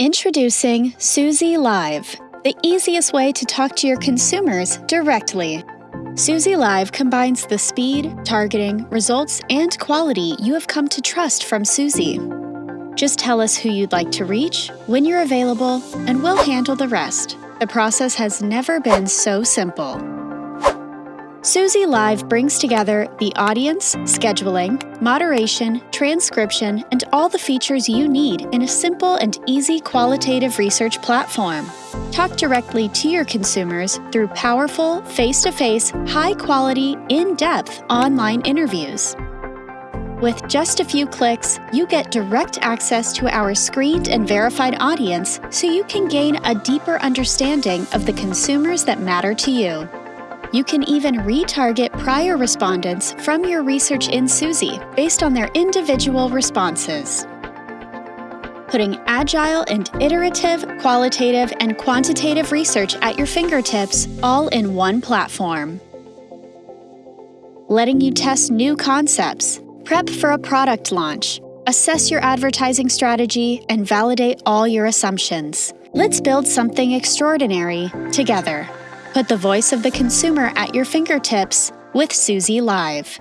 Introducing Suzy Live, the easiest way to talk to your consumers directly. Suzy Live combines the speed, targeting, results, and quality you have come to trust from Suzy. Just tell us who you'd like to reach, when you're available, and we'll handle the rest. The process has never been so simple. Suzy Live brings together the audience, scheduling, moderation, transcription, and all the features you need in a simple and easy qualitative research platform. Talk directly to your consumers through powerful, face to face, high quality, in depth online interviews. With just a few clicks, you get direct access to our screened and verified audience so you can gain a deeper understanding of the consumers that matter to you. You can even retarget prior respondents from your research in Suzy based on their individual responses. Putting agile and iterative, qualitative, and quantitative research at your fingertips all in one platform. Letting you test new concepts, prep for a product launch, assess your advertising strategy, and validate all your assumptions. Let's build something extraordinary together. Put the voice of the consumer at your fingertips with Suzy Live.